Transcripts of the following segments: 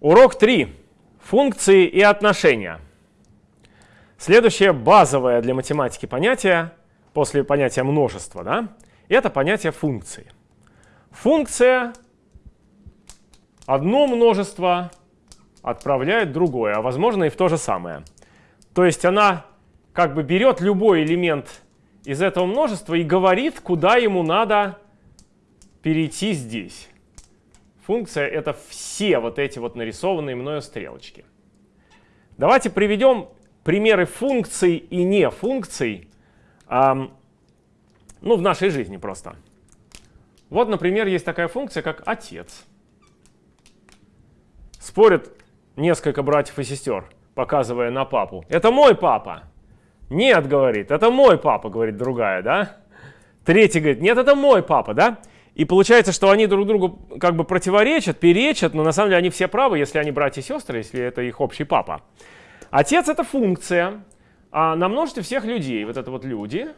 Урок 3. Функции и отношения. Следующее базовое для математики понятие, после понятия множества, да, это понятие функции. Функция одно множество отправляет другое, а возможно и в то же самое. То есть она как бы берет любой элемент из этого множества и говорит, куда ему надо перейти здесь. Функция — это все вот эти вот нарисованные мною стрелочки. Давайте приведем примеры функций и не функций эм, ну, в нашей жизни просто. Вот, например, есть такая функция, как отец. Спорят несколько братьев и сестер, показывая на папу. Это мой папа. Нет, говорит, это мой папа, говорит другая, да? Третий говорит, нет, это мой папа, да? И получается, что они друг другу как бы противоречат, перечат, но на самом деле они все правы, если они братья и сестры, если это их общий папа. Отец — это функция, а на множестве всех людей, вот это вот люди,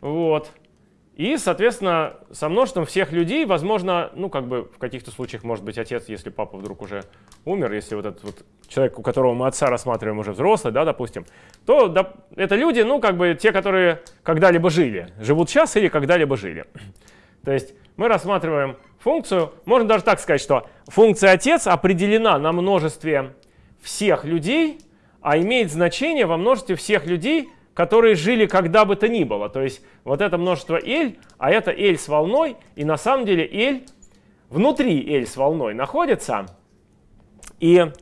вот, и, соответственно, со множеством всех людей, возможно, ну, как бы в каких-то случаях может быть отец, если папа вдруг уже умер, если вот этот вот человек, у которого мы отца рассматриваем уже взрослый, да, допустим, то да, это люди, ну, как бы те, которые когда-либо жили, живут сейчас или когда-либо жили. То есть мы рассматриваем функцию, можно даже так сказать, что функция отец определена на множестве всех людей, а имеет значение во множестве всех людей, которые жили когда бы то ни было. То есть вот это множество L, а это L с волной, и на самом деле L внутри L с волной находится. И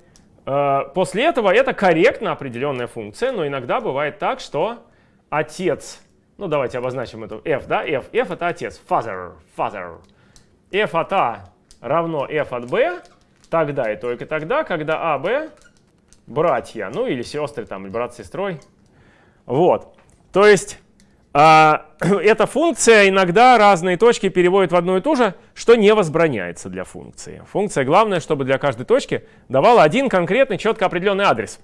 э, после этого это корректно определенная функция, но иногда бывает так, что отец ну, давайте обозначим эту f, да, f. f это отец, father, father. f от a равно f от b тогда и только тогда, когда а, б братья, ну или сестры, там, или брат с сестрой. Вот. То есть а, эта функция иногда разные точки переводит в одну и ту же, что не возбраняется для функции. Функция главное, чтобы для каждой точки давала один конкретный, четко определенный адрес.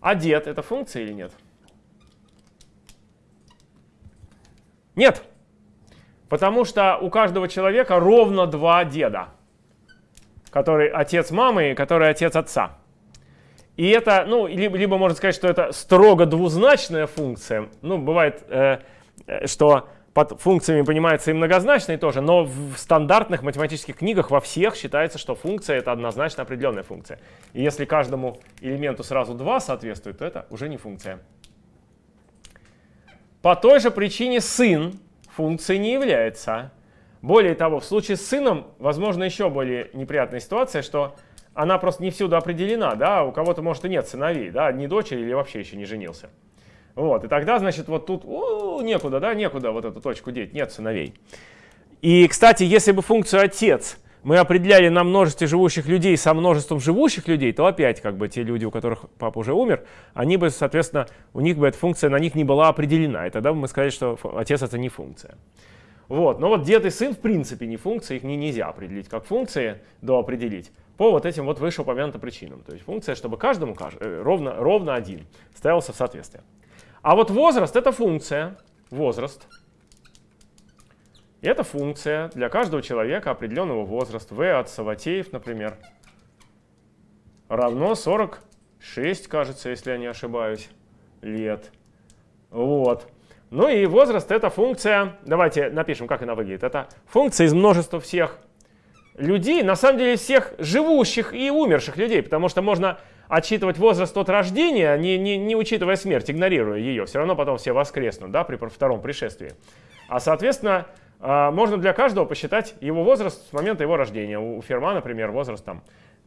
А дед — это функция или нет? Нет. Потому что у каждого человека ровно два деда. Который отец мамы и который отец отца. И это, ну, либо, либо можно сказать, что это строго двузначная функция. Ну, бывает, э, э что под функциями понимается и многозначные тоже, но в стандартных математических книгах во всех считается, что функция — это однозначно определенная функция. И если каждому элементу сразу два соответствует, то это уже не функция. По той же причине сын функцией не является. Более того, в случае с сыном, возможно, еще более неприятная ситуация, что она просто не всюду определена, да, у кого-то, может, и нет сыновей, да, не дочери или вообще еще не женился. Вот, и тогда, значит, вот тут у, некуда, да, некуда вот эту точку деть, нет сыновей. И, кстати, если бы функцию отец мы определяли на множестве живущих людей со множеством живущих людей, то опять как бы те люди, у которых папа уже умер, они бы, соответственно, у них бы эта функция на них не была определена. И тогда бы мы сказали, что отец это не функция. Вот. Но вот дед и сын в принципе не функции, их не нельзя определить как функции, до определить по вот этим вот вышеупомянутым причинам. То есть функция, чтобы каждому э, ровно, ровно один ставился в соответствие. А вот возраст — это функция, возраст — и эта функция для каждого человека определенного возраста, v от Саватеев, например, равно 46, кажется, если я не ошибаюсь, лет. Вот. Ну и возраст — это функция, давайте напишем, как она выглядит. Это функция из множества всех людей, на самом деле всех живущих и умерших людей, потому что можно отсчитывать возраст от рождения, не, не, не учитывая смерть, игнорируя ее. Все равно потом все воскреснут да, при втором пришествии. А соответственно, можно для каждого посчитать его возраст с момента его рождения. У Ферма, например, возраст там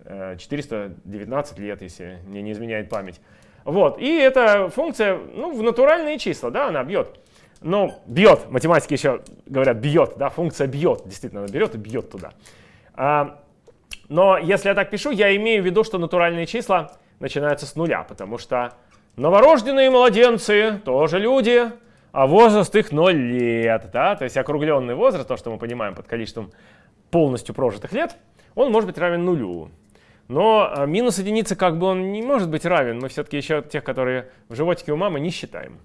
419 э, лет, если мне не изменяет память. Вот. И эта функция ну, в натуральные числа, да, она бьет. Но бьет, математики еще говорят бьет, да, функция бьет, действительно, она берет и бьет туда. А, но если я так пишу, я имею в виду, что натуральные числа начинаются с нуля, потому что новорожденные младенцы тоже люди, а возраст их 0 лет. Да? То есть округленный возраст, то, что мы понимаем под количеством полностью прожитых лет, он может быть равен нулю. Но а, минус единицы как бы он не может быть равен. Мы все-таки еще тех, которые в животике у мамы, не считаем.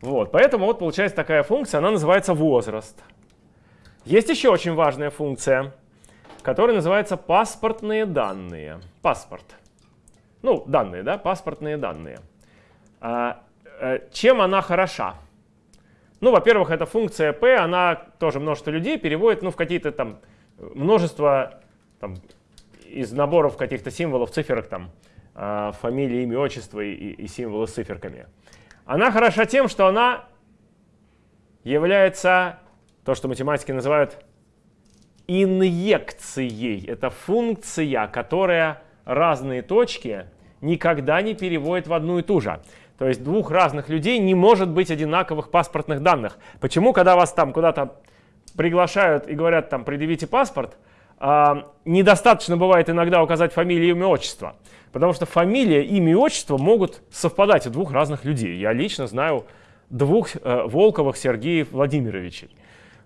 Вот, поэтому вот получается такая функция, она называется возраст. Есть еще очень важная функция, который называется паспортные данные. Паспорт. Ну, данные, да, паспортные данные. А, э, чем она хороша? Ну, во-первых, эта функция p, она тоже множество людей переводит ну, в какие-то там множество там, из наборов каких-то символов, циферок, там, э, фамилии, имя, отчество и, и символы с циферками. Она хороша тем, что она является то, что математики называют инъекцией. Это функция, которая разные точки никогда не переводит в одну и ту же. То есть двух разных людей не может быть одинаковых паспортных данных. Почему, когда вас там куда-то приглашают и говорят, там, предъявите паспорт, э, недостаточно бывает иногда указать фамилию, имя, отчество. Потому что фамилия, имя и отчество могут совпадать у двух разных людей. Я лично знаю двух э, Волковых Сергеев Владимировичей.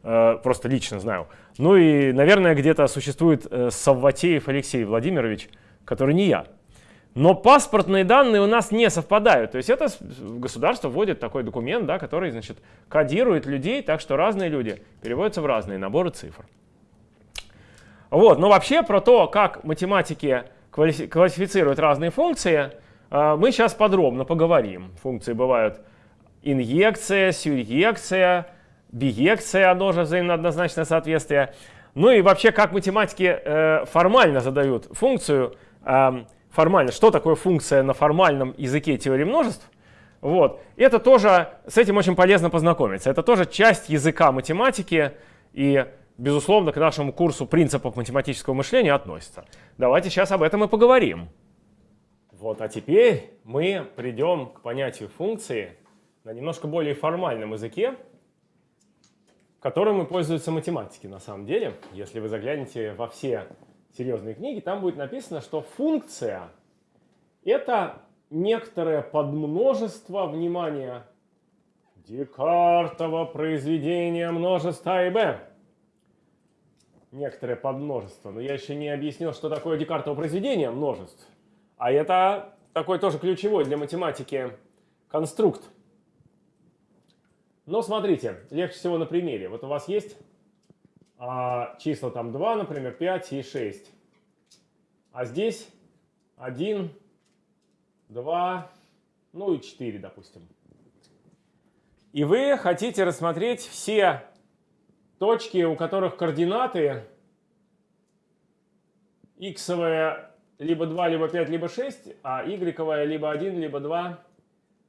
Э, просто лично знаю. Ну и, наверное, где-то существует э, Савватеев Алексей Владимирович, который не я. Но паспортные данные у нас не совпадают. То есть это государство вводит такой документ, да, который значит, кодирует людей, так что разные люди переводятся в разные наборы цифр. Вот, но вообще про то, как математики классифицируют разные функции, э, мы сейчас подробно поговорим. Функции бывают инъекция, сюръекция, биекция, оно же взаимно однозначное соответствие. Ну и вообще, как математики э, формально задают функцию, э, формально, что такое функция на формальном языке теории множеств, вот. Это тоже, с этим очень полезно познакомиться. Это тоже часть языка математики и, безусловно, к нашему курсу принципов математического мышления относится. Давайте сейчас об этом и поговорим. Вот, а теперь мы придем к понятию функции на немножко более формальном языке, которым и пользуются математики на самом деле. Если вы заглянете во все серьезные книги, там будет написано, что функция — это некоторое подмножество, внимания Декартово произведение множества А и Б. Некоторое подмножество. Но я еще не объяснил, что такое Декартово произведение множеств. А это такой тоже ключевой для математики конструкт. Но смотрите, легче всего на примере. Вот у вас есть а, числа там 2, например, 5 и 6. А здесь 1, 2, ну и 4, допустим. И вы хотите рассмотреть все точки, у которых координаты x либо 2, либо 5, либо 6, а y либо 1, либо 2,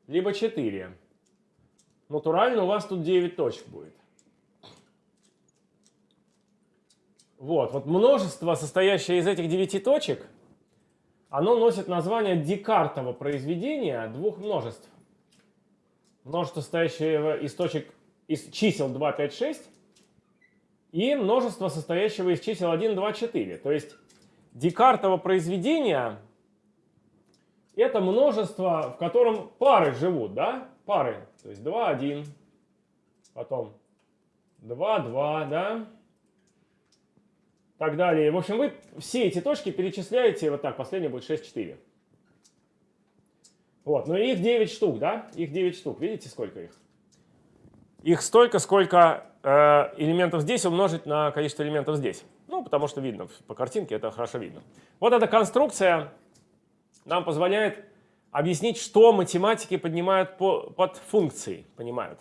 либо 4. Натурально у вас тут 9 точек будет. Вот, вот множество, состоящее из этих 9 точек, оно носит название Декартова произведения двух множеств. Множество, состоящее из точек, из чисел 2, 5, 6, и множество, состоящего из чисел 1, 2, 4. То есть Декартово произведение – это множество, в котором пары живут, да? Пары. То есть 2, 1, потом 2, 2, да? Так далее. В общем, вы все эти точки перечисляете, вот так, последняя будет 6, 4. Вот, но их 9 штук, да? Их 9 штук, видите, сколько их? Их столько, сколько э, элементов здесь умножить на количество элементов здесь. Ну, потому что видно, по картинке это хорошо видно. Вот эта конструкция нам позволяет объяснить, что математики поднимают по, под функцией, понимают.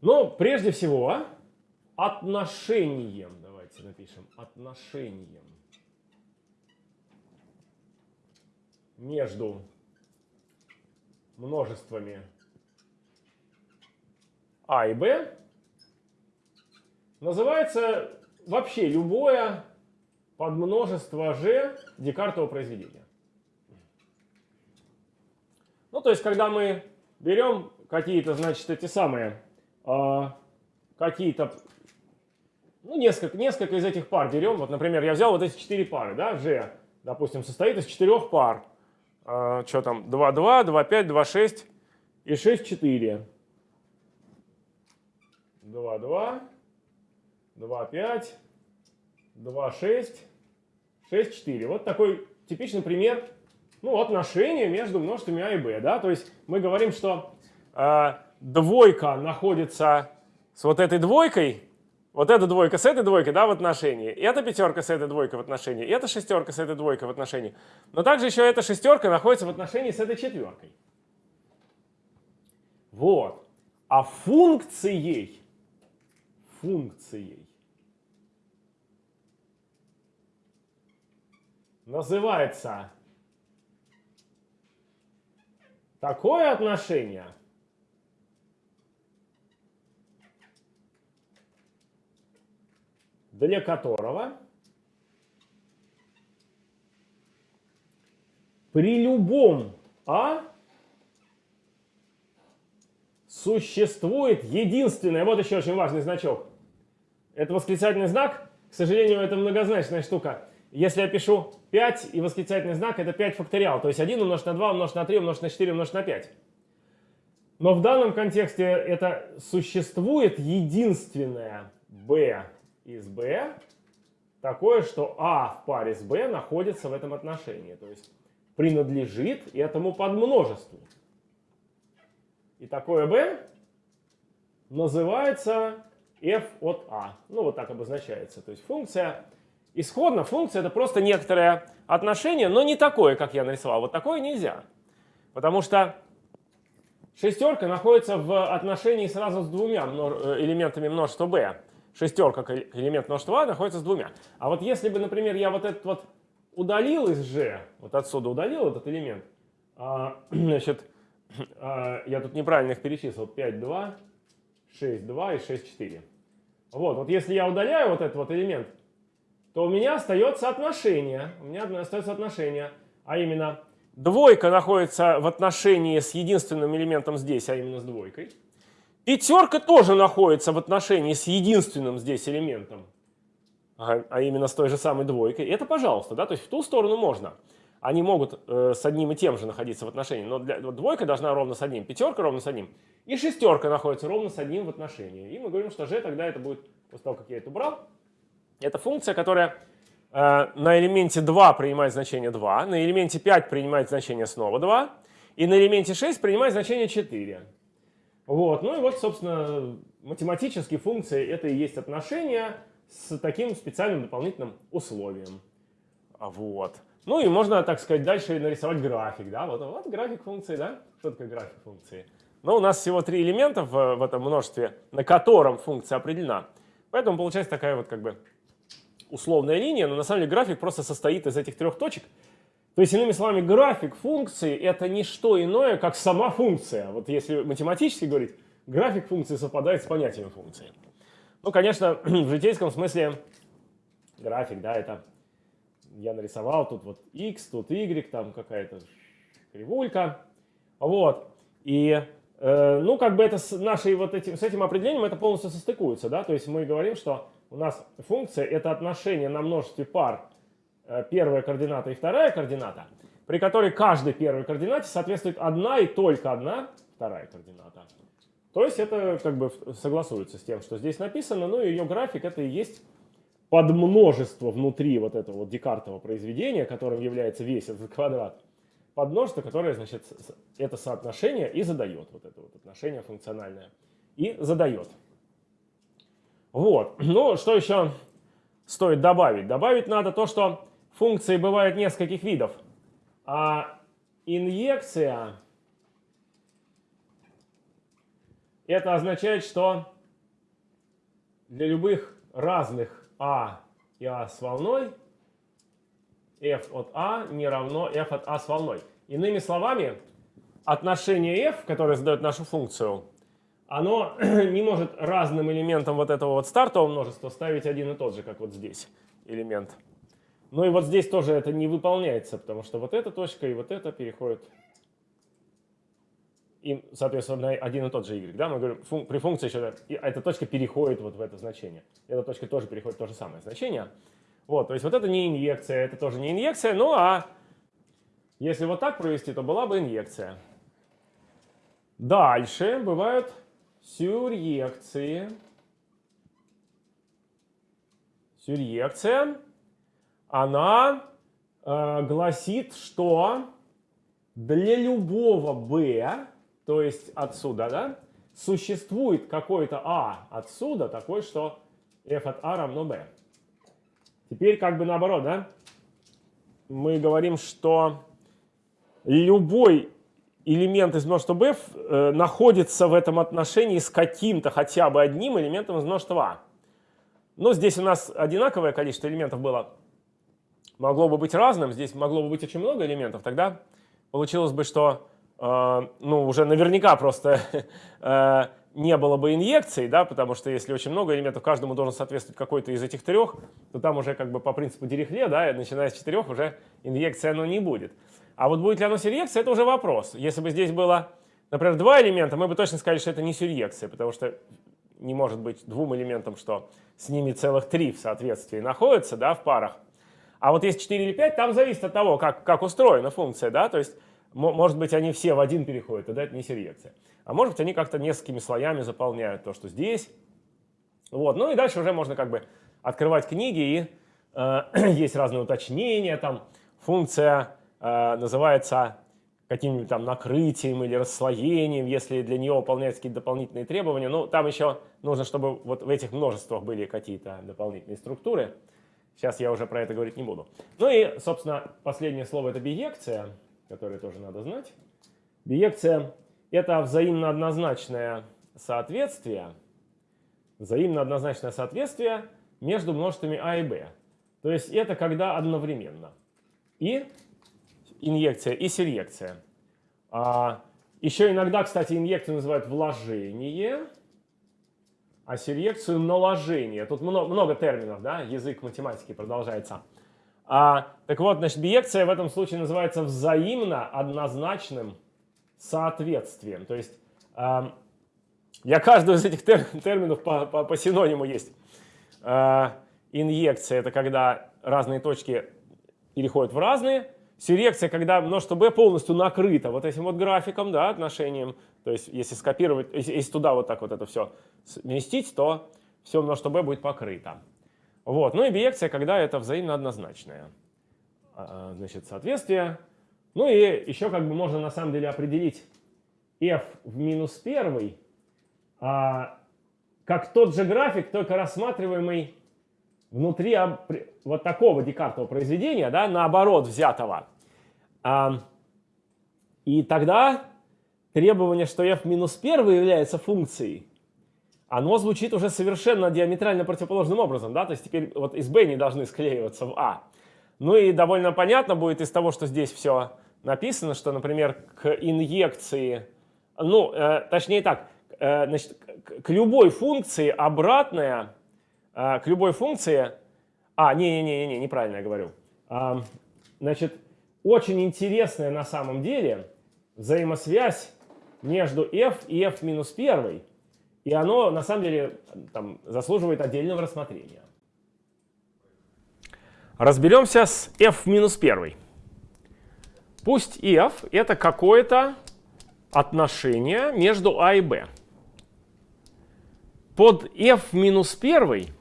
Но прежде всего отношением давайте напишем. Отношением. Между множествами А и Б. Называется вообще любое подмножество G Декартова произведения. Ну, то есть, когда мы берем какие-то, значит, эти самые, э, какие-то ну, несколько, несколько из этих пар берем. Вот, например, я взял вот эти четыре пары, да, G, допустим, состоит из четырех пар. А, что там, 2, 2, 2, 5, 2, 6 и 6, 4. 2, 2, 2, 5, 2, 6, 6, 4. Вот такой типичный пример ну, отношения между множествами А и Б. Да? То есть мы говорим, что э, двойка находится с вот этой двойкой, Вот эта двойка с этой двойкой, да, в отношении. И эта пятерка с этой двойкой в отношении. И эта шестерка с этой двойкой в отношении. Но также еще эта шестерка находится в отношении с этой четверкой. Вот. А функцией, функцией называется такое отношение, для которого при любом А существует единственное, вот еще очень важный значок. Это восклицательный знак, к сожалению, это многозначная штука. Если я пишу 5 и восклицательный знак, это 5 факториал. То есть 1 умножить на 2, умножить на 3, умножить на 4, умножить на 5. Но в данном контексте это существует единственное b из b, такое, что а в паре с b находится в этом отношении. То есть принадлежит этому подмножеству. И такое b называется f от a. Ну, вот так обозначается. То есть функция Исходно функция это просто некоторое отношение, но не такое, как я нарисовал. Вот такое нельзя. Потому что шестерка находится в отношении сразу с двумя э, элементами множества b. Шестерка как элемент множества a находится с двумя. А вот если бы, например, я вот этот вот удалил из g, вот отсюда удалил этот элемент, а, значит, а, я тут неправильно их перечислил, 5, 2, 6, 2 и 6, 4. Вот, вот если я удаляю вот этот вот элемент, то у меня остается отношение. У меня остается отношение, а именно двойка находится в отношении с единственным элементом здесь, а именно с двойкой. Пятерка тоже находится в отношении с единственным здесь элементом, а, именно с той же самой двойкой. Это пожалуйста, да, то есть в ту сторону можно. Они могут э, с одним и тем же находиться в отношении, но для, вот двойка должна ровно с одним, пятерка ровно с одним, и шестерка находится ровно с одним в отношении. И мы говорим, что g тогда это будет, после того, как я это убрал, это функция, которая э, на элементе 2 принимает значение 2, на элементе 5 принимает значение снова 2, и на элементе 6 принимает значение 4. Вот. Ну и вот, собственно, математические функции — это и есть отношение с таким специальным дополнительным условием. Вот. Ну и можно, так сказать, дальше нарисовать график. Да? Вот, вот график функции, да? Что такое график функции? Но у нас всего три элемента в, в этом множестве, на котором функция определена. Поэтому получается такая вот как бы условная линия, но на самом деле график просто состоит из этих трех точек. То есть, иными словами, график функции — это не что иное, как сама функция. Вот если математически говорить, график функции совпадает с понятием функции. Ну, конечно, в житейском смысле график, да, это я нарисовал, тут вот x, тут y, там какая-то кривулька. Вот. И, э, ну, как бы это с нашей вот этим, с этим определением это полностью состыкуется, да, то есть мы говорим, что у нас функция это отношение на множестве пар первая координата и вторая координата, при которой каждой первой координате соответствует одна и только одна вторая координата. То есть это как бы согласуется с тем, что здесь написано, но ее график это и есть подмножество внутри вот этого вот Декартова произведения, которым является весь этот квадрат, подмножество, которое, значит, это соотношение и задает, вот это вот отношение функциональное, и задает. Вот. Ну, что еще стоит добавить? Добавить надо то, что функции бывают нескольких видов. А инъекция это означает, что для любых разных а и а с волной f от а не равно f от а с волной. Иными словами, отношение f, которое задает нашу функцию, оно не может разным элементам вот этого вот стартового множества ставить один и тот же, как вот здесь элемент. Ну и вот здесь тоже это не выполняется, потому что вот эта точка и вот эта переходят и, соответственно, один и тот же y. Да? Мы говорим, фун при функции еще эта точка переходит вот в это значение. Эта точка тоже переходит в то же самое значение. Вот, то есть вот это не инъекция, это тоже не инъекция, ну а если вот так провести, то была бы инъекция. Дальше бывают сюръекции. Сюръекция, она э, гласит, что для любого b, то есть отсюда, да, существует какой-то а отсюда, такой, что f от a равно b. Теперь как бы наоборот, да? Мы говорим, что любой элемент из множества b э, находится в этом отношении с каким-то хотя бы одним элементом из множества a. Но здесь у нас одинаковое количество элементов было. Могло бы быть разным, здесь могло бы быть очень много элементов. Тогда получилось бы, что э, ну, уже наверняка просто э, не было бы инъекций, да, потому что если очень много элементов, каждому должен соответствовать какой-то из этих трех, то там уже как бы по принципу Дирихле, да, начиная с четырех уже инъекция оно не будет. А вот будет ли оно сюрьекция, это уже вопрос. Если бы здесь было, например, два элемента, мы бы точно сказали, что это не сюрьекция, потому что не может быть двум элементам, что с ними целых три в соответствии находятся, да, в парах. А вот есть 4 или 5, там зависит от того, как, как устроена функция, да, то есть может быть они все в один переходят, тогда это не сюрьекция. А может быть, они как-то несколькими слоями заполняют то, что здесь. Вот. Ну и дальше уже можно как бы открывать книги, и э, есть разные уточнения. Там функция э, называется каким-нибудь там накрытием или расслоением, если для нее выполняются какие-то дополнительные требования. Ну, там еще нужно, чтобы вот в этих множествах были какие-то дополнительные структуры. Сейчас я уже про это говорить не буду. Ну и, собственно, последнее слово — это биекция, которое тоже надо знать. Биекция это взаимно однозначное соответствие, взаимно однозначное соответствие между множествами А и Б. То есть это когда одновременно. И инъекция, и серьекция. А, еще иногда, кстати, инъекцию называют вложение, а серьекцию наложение. Тут много, много терминов, да, язык математики продолжается. А, так вот, значит, биекция в этом случае называется взаимно однозначным соответствием. То есть э, для каждого из этих тер терминов по, по, по синониму есть. Э, инъекция – это когда разные точки переходят в разные. Сюрекция, когда множество b полностью накрыто вот этим вот графиком, да, отношением. То есть если скопировать, если, туда вот так вот это все сместить, то все множество b будет покрыто. Вот. Ну и биекция, когда это взаимно однозначное. Значит, соответствие ну и еще как бы можно на самом деле определить f в минус 1 а, как тот же график, только рассматриваемый внутри вот такого декартового произведения, да, наоборот взятого. А, и тогда требование, что f минус 1 является функцией, оно звучит уже совершенно диаметрально противоположным образом. Да? То есть теперь вот из b не должны склеиваться в a. Ну и довольно понятно будет из того, что здесь все написано, что, например, к инъекции, ну, э, точнее так, э, значит, к, любой функции обратная, к любой функции, а, не-не-не, неправильно я говорю, э, значит, очень интересная на самом деле взаимосвязь между f и f минус 1, и оно на самом деле там, заслуживает отдельного рассмотрения. Разберемся с f минус 1. Пусть f это какое-то отношение между a и b. Под f минус 1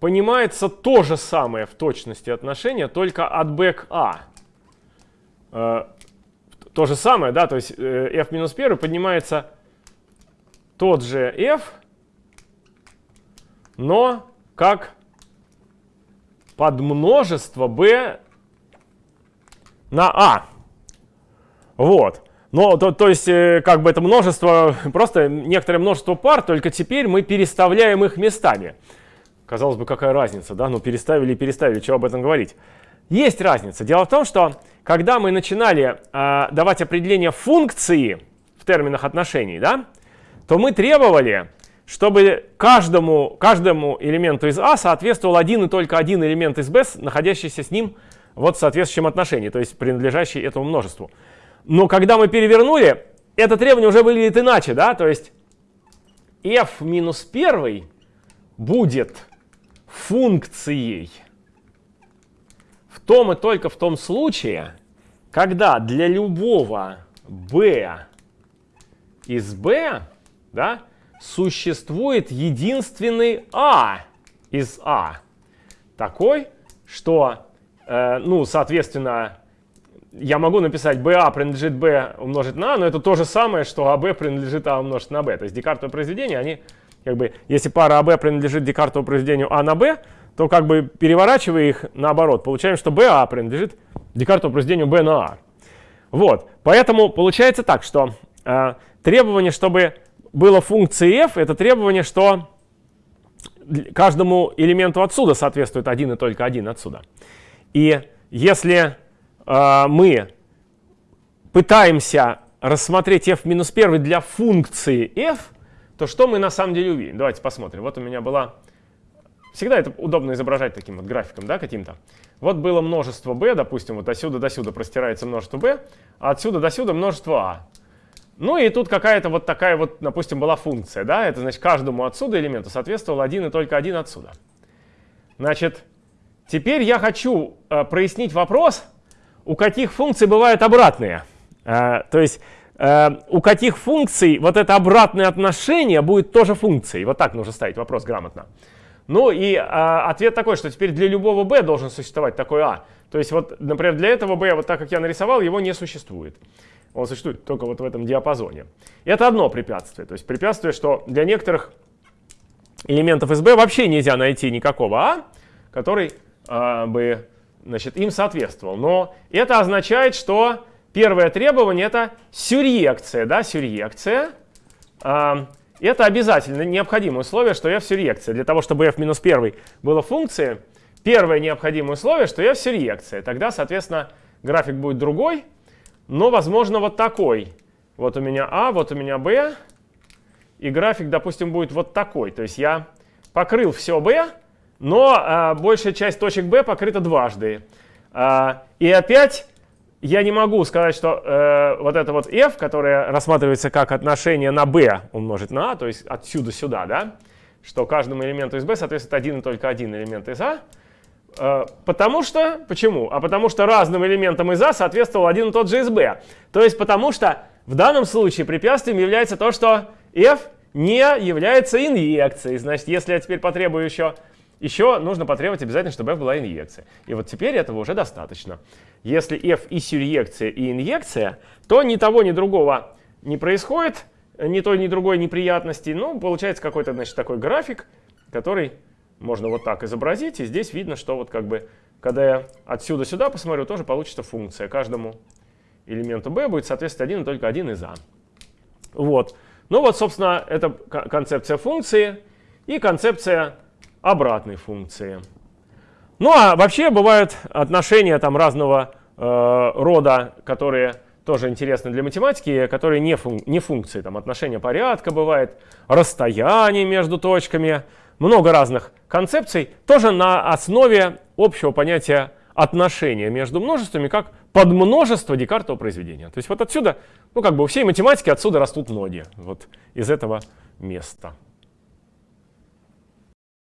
понимается то же самое в точности отношение, только от b к a. Э, то же самое, да, то есть э, f минус 1 поднимается тот же f, но как подмножество b на А. Вот. Но, то, то есть, э, как бы это множество, просто некоторое множество пар, только теперь мы переставляем их местами. Казалось бы, какая разница, да? Ну, переставили и переставили, чего об этом говорить? Есть разница. Дело в том, что когда мы начинали э, давать определение функции в терминах отношений, да, то мы требовали, чтобы каждому, каждому элементу из А соответствовал один и только один элемент из Б, находящийся с ним вот в соответствующем отношении, то есть принадлежащий этому множеству. Но когда мы перевернули, это требование уже выглядит иначе, да, то есть f минус 1 будет функцией в том и только в том случае, когда для любого b из b да, существует единственный a из a, такой, что Э, ну, соответственно, я могу написать BA принадлежит B умножить на A, но это то же самое, что AB принадлежит A умножить на B. То есть декартовые произведения, они как бы, если пара АБ принадлежит Декартову произведению А на Б, то как бы переворачивая их наоборот, получаем, что БА принадлежит Декартову произведению Б на А. Вот, поэтому получается так, что э, требование, чтобы было функции f, это требование, что каждому элементу отсюда соответствует один и только один отсюда. И если э, мы пытаемся рассмотреть f минус 1 для функции f, то что мы на самом деле увидим? Давайте посмотрим. Вот у меня была... Всегда это удобно изображать таким вот графиком, да, каким-то. Вот было множество b, допустим, вот отсюда до сюда простирается множество b, а отсюда до сюда множество a. Ну и тут какая-то вот такая вот, допустим, была функция, да, это значит каждому отсюда элементу соответствовал один и только один отсюда. Значит, теперь я хочу э, прояснить вопрос, у каких функций бывают обратные. Э, то есть у каких функций вот это обратное отношение будет тоже функцией. Вот так нужно ставить вопрос грамотно. Ну и э, ответ такой, что теперь для любого b должен существовать такой a. То есть вот, например, для этого b, вот так как я нарисовал, его не существует. Он существует только вот в этом диапазоне. Это одно препятствие. То есть препятствие, что для некоторых элементов SB вообще нельзя найти никакого А, который э, бы значит, им соответствовал. Но это означает, что первое требование это сюрьекция. Да, сюрьекция. Э, это обязательно необходимое условие, что f сюрьекция. Для того, чтобы f минус 1 было функцией, первое необходимое условие, что f сюрьекция. Тогда, соответственно, график будет другой но, возможно, вот такой. Вот у меня А, вот у меня Б, и график, допустим, будет вот такой. То есть я покрыл все B, но а, большая часть точек B покрыта дважды. А, и опять я не могу сказать, что э, вот это вот f, которое рассматривается как отношение на b умножить на a, то есть отсюда сюда, да, что каждому элементу из b соответствует один и только один элемент из a, Э, потому что, почему? А потому что разным элементам из А соответствовал один и тот же из Б. То есть потому что в данном случае препятствием является то, что F не является инъекцией. Значит, если я теперь потребую еще, еще нужно потребовать обязательно, чтобы F была инъекция. И вот теперь этого уже достаточно. Если F и сюръекция, и инъекция, то ни того, ни другого не происходит, ни той, ни другой неприятности. Ну, получается какой-то, значит, такой график, который можно вот так изобразить. И здесь видно, что вот как бы, когда я отсюда сюда посмотрю, тоже получится функция. Каждому элементу b будет соответствовать один и только один из a. Вот. Ну вот, собственно, это концепция функции и концепция обратной функции. Ну а вообще бывают отношения там разного э, рода, которые тоже интересны для математики, которые не, фун не функции. Там отношения порядка бывает, расстояние между точками, много разных концепций, тоже на основе общего понятия отношения между множествами как подмножество Декартова произведения. То есть вот отсюда, ну как бы у всей математики отсюда растут ноги, вот из этого места.